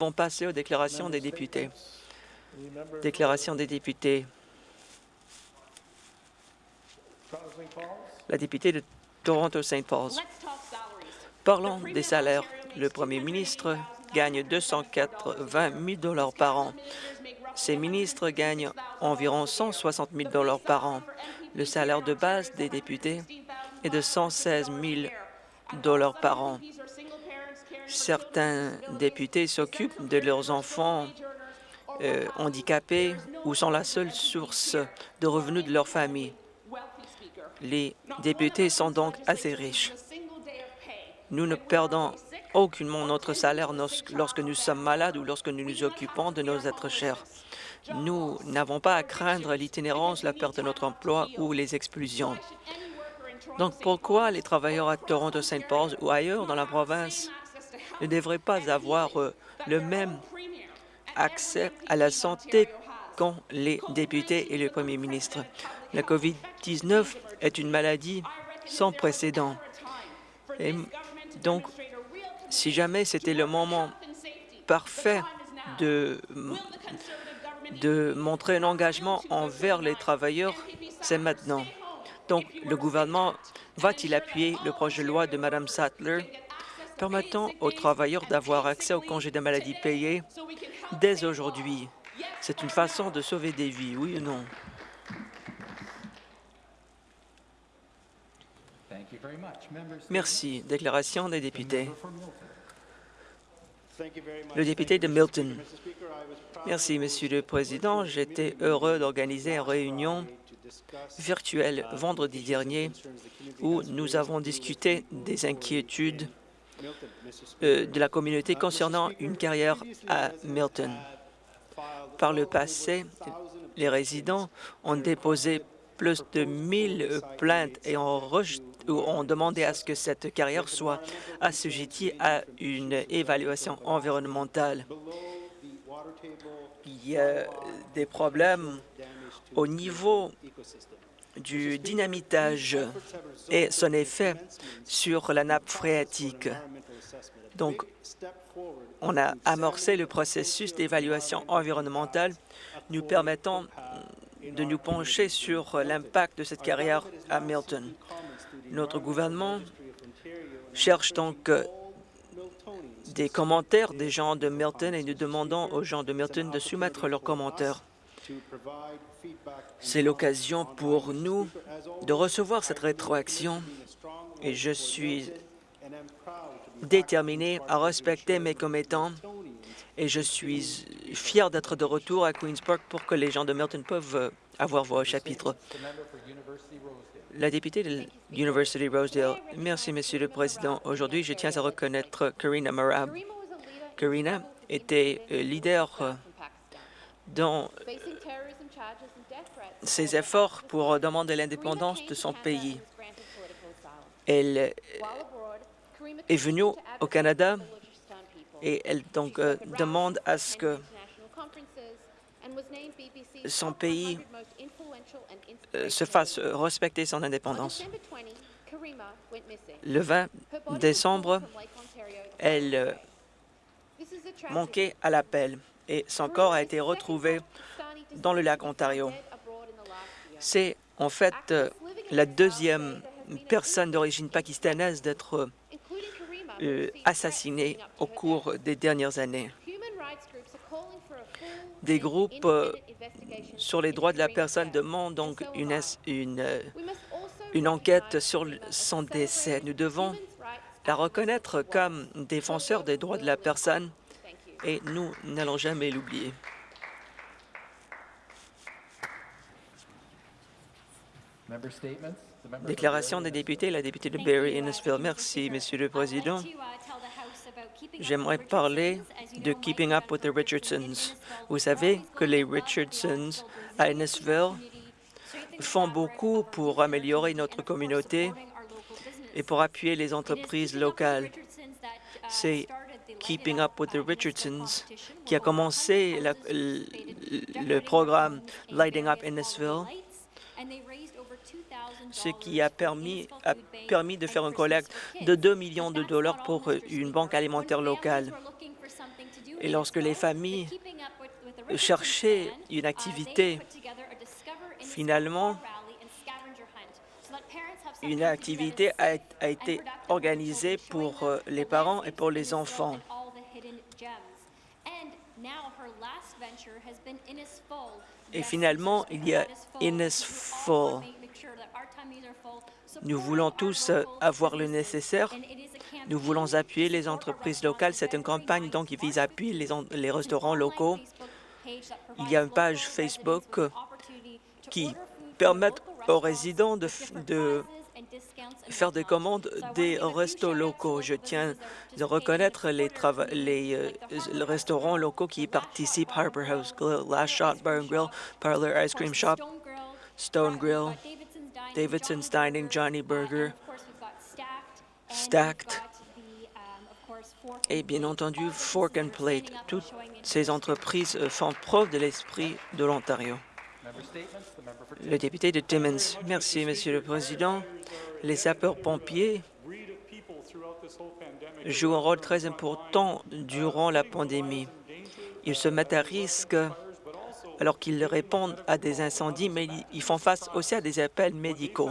allons passer aux déclarations des députés. Déclaration des députés. La députée de Toronto-St. Paul's. Parlons des salaires. Le premier ministre gagne 280 000 par an. Ces ministres gagnent environ 160 000 par an. Le salaire de base des députés est de 116 000 par an. Certains députés s'occupent de leurs enfants euh, handicapés ou sont la seule source de revenus de leur famille. Les députés sont donc assez riches. Nous ne perdons aucunement notre salaire lorsque nous sommes malades ou lorsque nous nous occupons de nos êtres chers. Nous n'avons pas à craindre l'itinérance, la perte de notre emploi ou les expulsions. Donc pourquoi les travailleurs à Toronto, Saint Paul ou ailleurs dans la province ne devraient pas avoir euh, le même accès à la santé qu'ont les députés et le premier ministre? La COVID-19 est une maladie sans précédent. Et donc, si jamais c'était le moment parfait de, de montrer un engagement envers les travailleurs, c'est maintenant. Donc, le gouvernement va-t-il appuyer le projet de loi de Mme Sattler permettant aux travailleurs d'avoir accès au congé de maladie payé dès aujourd'hui? C'est une façon de sauver des vies, oui ou non? Merci. Déclaration des députés. Le député de Milton. Merci, Monsieur le Président. J'étais heureux d'organiser une réunion virtuelle vendredi dernier où nous avons discuté des inquiétudes euh, de la communauté concernant une carrière à Milton. Par le passé, les résidents ont déposé plus de 1000 plaintes et ont ont demandé à ce que cette carrière soit assujettie à une évaluation environnementale. Il y a des problèmes au niveau du dynamitage et son effet sur la nappe phréatique. Donc, on a amorcé le processus d'évaluation environnementale nous permettant de nous pencher sur l'impact de cette carrière à Milton. Notre gouvernement cherche donc euh, des commentaires des gens de Milton et nous demandons aux gens de Milton de soumettre leurs commentaires. C'est l'occasion pour nous de recevoir cette rétroaction et je suis déterminé à respecter mes commettants et je suis fier d'être de retour à Queen's Park pour que les gens de Milton peuvent avoir voix au chapitre. La députée de l'University Rosedale. Merci, Monsieur le Président. Aujourd'hui, je tiens à reconnaître Karina Marab. Karina était euh, leader euh, dans ses efforts pour demander l'indépendance de son pays. Elle euh, est venue au Canada et elle donc demande à ce que son pays euh, se fasse respecter son indépendance. Le 20 décembre, elle euh, manquait à l'appel et son corps a été retrouvé dans le lac Ontario. C'est en fait euh, la deuxième personne d'origine pakistanaise d'être assassinée au cours des dernières années. Des groupes euh, sur les droits de la personne demandent donc une, une, euh, une enquête sur son décès. Nous devons la reconnaître comme défenseur des droits de la personne et nous n'allons jamais l'oublier. Déclaration des députés, la députée de Barrie Innisfil. Merci, Monsieur le Président. J'aimerais parler de Keeping Up with the Richardsons. Vous savez que les Richardsons à Innisville font beaucoup pour améliorer notre communauté et pour appuyer les entreprises locales. C'est Keeping Up with the Richardsons qui a commencé le, programme Lighting Up Innisville ce qui a permis, de faire une collecte de 2 millions de dollars pour une banque alimentaire locale. Et lorsque les familles cherchaient une activité, finalement, une activité a, a été organisée pour euh, les parents et pour les enfants. Et finalement, il y a Innisful. Nous voulons tous euh, avoir le nécessaire. Nous voulons appuyer les entreprises locales. C'est une campagne donc qui vise à appuyer les, restaurants locaux. Il y a une page Facebook qui permet aux résidents de, faire des commandes des restos locaux. Je tiens à reconnaître les, euh, restaurants locaux qui y participent, Harper House Grill, Last Shot Bar and Grill, Parlor Ice Cream Shop, Stone Grill, Davidson's Dining, Johnny Burger, Stacked, et bien entendu Fork and Plate. Toutes ces entreprises euh, font preuve de l'esprit de l'Ontario. Le député de Timmins. Merci, Monsieur le Président. Les sapeurs-pompiers jouent un rôle très important durant la pandémie. Ils se mettent à risque alors qu'ils répondent à des incendies, mais ils font face aussi à des appels médicaux.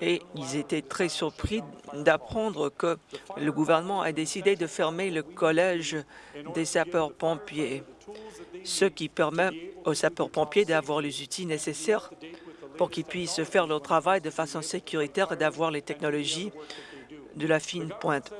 Et ils étaient très surpris d'apprendre que le gouvernement a décidé de fermer le collège des sapeurs-pompiers ce qui permet aux sapeurs-pompiers d'avoir les outils nécessaires pour qu'ils puissent faire leur travail de façon sécuritaire et d'avoir les technologies de la fine pointe.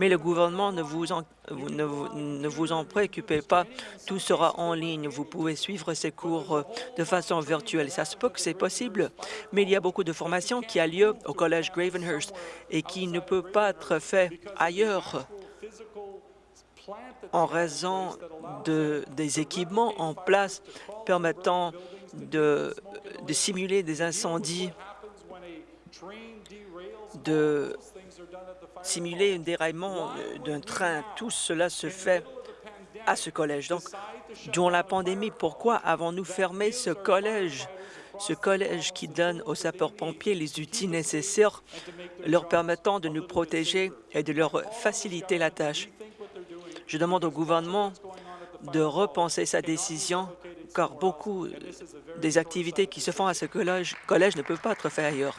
Mais le gouvernement, ne vous, en, ne, vous, en préoccupez pas, tout sera en ligne. Vous pouvez suivre ces cours euh, de façon virtuelle. Ça se peut que c'est possible, mais il y a beaucoup de formations qui a lieu au Collège Gravenhurst et qui ne peut pas être fait ailleurs en raison de, des équipements en place permettant de, de simuler des incendies, de simuler un déraillement d'un train. Tout cela se fait à ce collège. Donc, durant la pandémie, pourquoi avons-nous fermé ce collège? Ce collège qui donne aux sapeurs-pompiers les outils nécessaires leur permettant de nous protéger et de leur faciliter la tâche. Je demande au gouvernement de repenser sa décision, car beaucoup des activités qui se font à ce collège, collège ne peuvent pas être faites ailleurs.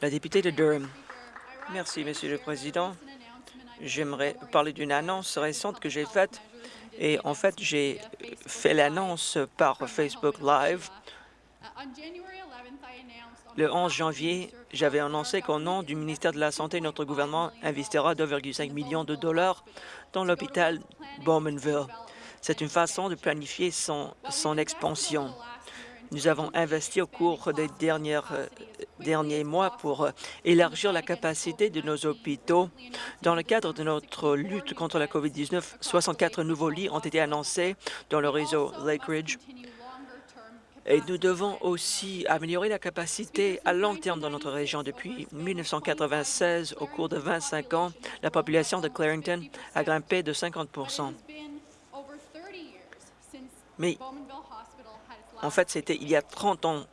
La députée de Durham. Merci, Monsieur le Président. J'aimerais parler d'une annonce récente que j'ai faite. Et en fait, j'ai fait l'annonce par Facebook Live. Le 11 janvier, j'avais annoncé qu'au nom du ministère de la Santé, notre gouvernement investira 2,5 millions de dollars dans l'hôpital Bowmanville. C'est une façon de planifier son, son expansion. Nous avons investi au cours des dernières, euh, derniers mois pour euh, élargir la capacité de nos hôpitaux. Dans le cadre de notre lutte contre la COVID-19, 64 nouveaux lits ont été annoncés dans le réseau Lakeridge et nous devons aussi améliorer la capacité à long terme dans notre région. Depuis 1996, au cours de 25 ans, la population de Clarington a grimpé de 50 Mais en fait, c'était il y a 30 ans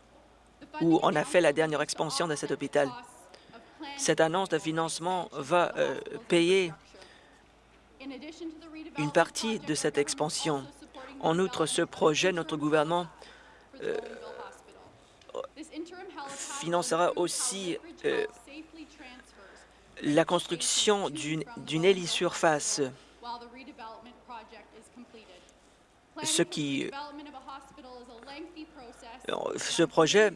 où on a fait la dernière expansion de cet hôpital. Cette annonce de financement va euh, payer une partie de cette expansion. En outre, ce projet, notre gouvernement euh, financera aussi euh, la construction d'une hélisurface, ce qui euh, ce projet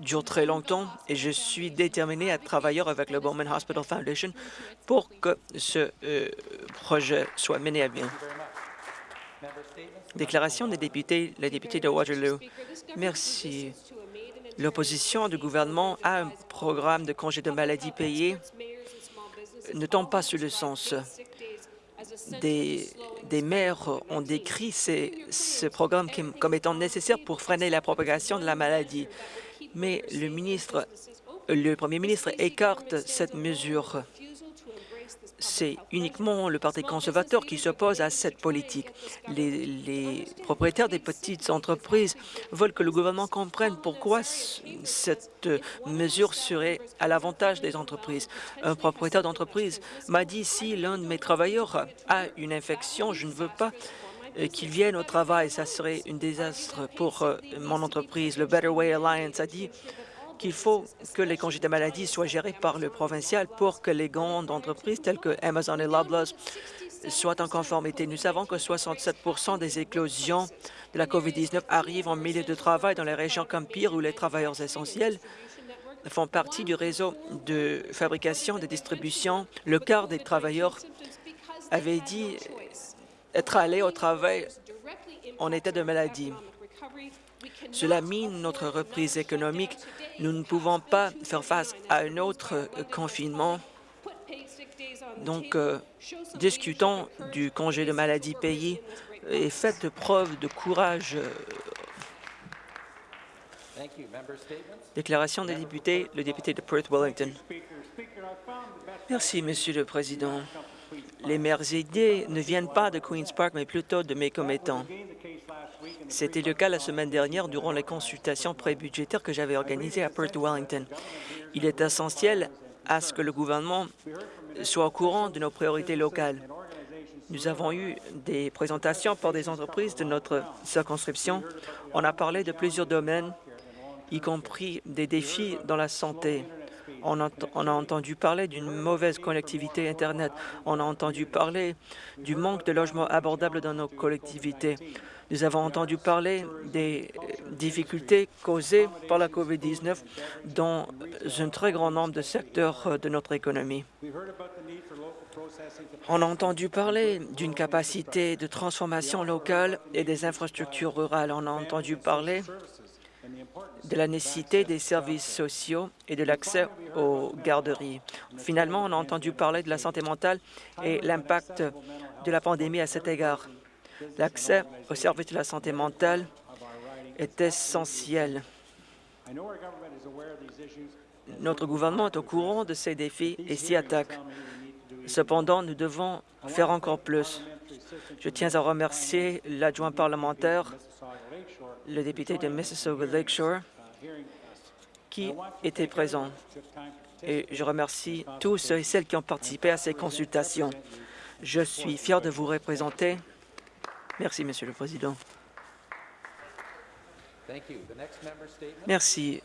dure très longtemps et je suis déterminé à travailler avec le Bowman Hospital Foundation pour que ce projet soit mené à bien. Déclaration des députés, la députée de Waterloo. Merci. L'opposition du gouvernement a un programme de congé de maladie payé ne tombe pas sur le sens. Des, des maires ont décrit ce programme comme étant nécessaire pour freiner la propagation de la maladie. Mais le ministre, le premier ministre écarte cette mesure. C'est uniquement le Parti conservateur qui s'oppose à cette politique. Les, propriétaires des petites entreprises veulent que le gouvernement comprenne pourquoi cette mesure serait à l'avantage des entreprises. Un propriétaire d'entreprise m'a dit si l'un de mes travailleurs a une infection, je ne veux pas euh, qu'il vienne au travail. Ça serait un désastre pour euh, mon entreprise. Le Better Way Alliance a dit qu'il faut que les congés de maladie soient gérés par le provincial pour que les grandes entreprises telles que Amazon et Loblaws soient en conformité. Nous savons que 67% des éclosions de la COVID-19 arrivent en milieu de travail dans les régions comme Pire où les travailleurs essentiels font partie du réseau de fabrication, de distribution. Le quart des travailleurs avaient dit être allés au travail en état de maladie. Cela mine notre reprise économique. Nous ne pouvons pas faire face à un autre euh, confinement. Donc, euh, discutons du congé de maladie payé et faites preuve de courage. Déclaration des députés, le député de Perth-Wellington. Merci, Monsieur le Président. Les meilleures idées ne viennent pas de Queen's Park, mais plutôt de mes commettants. C'était le cas la semaine dernière durant les consultations pré-budgétaires que j'avais organisées à Perth Wellington. Il est essentiel à ce que le gouvernement soit au courant de nos priorités locales. Nous avons eu des présentations par des entreprises de notre circonscription. On a parlé de plusieurs domaines, y compris des défis dans la santé. On, a entendu parler d'une mauvaise connectivité Internet. On a entendu parler du manque de logements abordables dans nos collectivités. Nous avons entendu parler des difficultés causées par la COVID-19 dans un très grand nombre de secteurs de notre économie. On a entendu parler d'une capacité de transformation locale et des infrastructures rurales. On a entendu parler de la nécessité des services sociaux et de l'accès aux garderies. Finalement, on a entendu parler de la santé mentale et l'impact de la pandémie à cet égard. L'accès aux services de la santé mentale est essentiel. Notre gouvernement est au courant de ces défis et s'y attaque. Cependant, nous devons faire encore plus. Je tiens à remercier l'adjoint parlementaire, le député de Mississauga Lakeshore, qui était présent. Et je remercie tous ceux et celles qui ont participé à ces consultations. Je suis fier de vous représenter Merci, Monsieur le Président. Merci.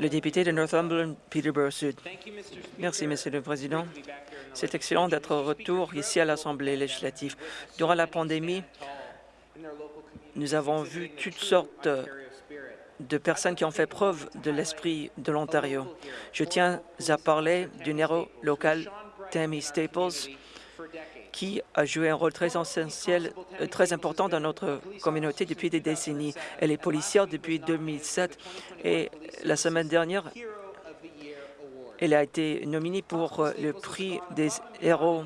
Le député de Northumberland, Peterborough Sud. Merci, Monsieur le Président. C'est excellent d'être au retour ici à l'Assemblée législative. Durant la pandémie, nous avons vu toutes sortes de personnes qui ont fait preuve de l'esprit de l'Ontario. Je tiens à parler du héros local, Tammy Staples, qui a joué un rôle très essentiel, euh, très important dans notre communauté depuis des décennies. Elle est policière depuis 2007 et la semaine dernière, elle a été nominée pour euh, le prix des héros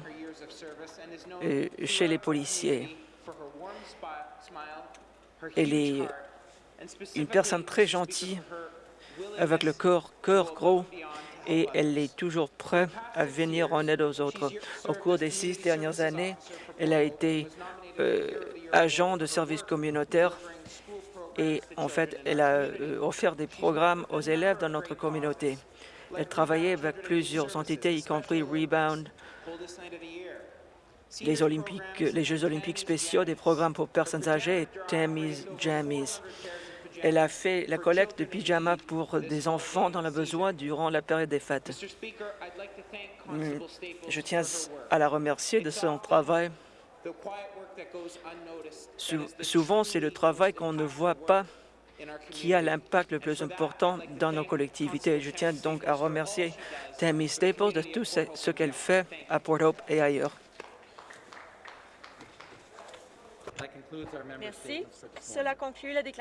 euh, chez les policiers. Elle est une personne très gentille, avec le cœur, gros et elle est toujours prête à venir en aide aux autres. Au cours des six dernières années, elle a été euh, agent de service communautaire et en fait, elle a euh, offert des programmes aux élèves dans notre communauté. Elle travaillait avec plusieurs entités, y compris Rebound, les, Jeux olympiques spéciaux, des programmes pour personnes âgées et Tammy's Jammies. Elle a fait la collecte de pyjamas pour des enfants dans le besoin durant la période des fêtes. Mm, je tiens à la remercier de son travail. Souvent, c'est le travail qu'on ne voit pas qui a l'impact le plus important dans nos collectivités. Je tiens donc à remercier Tammy Staples de tout ce qu'elle fait à Port Hope et ailleurs. Merci. Cela conclut la déclaration.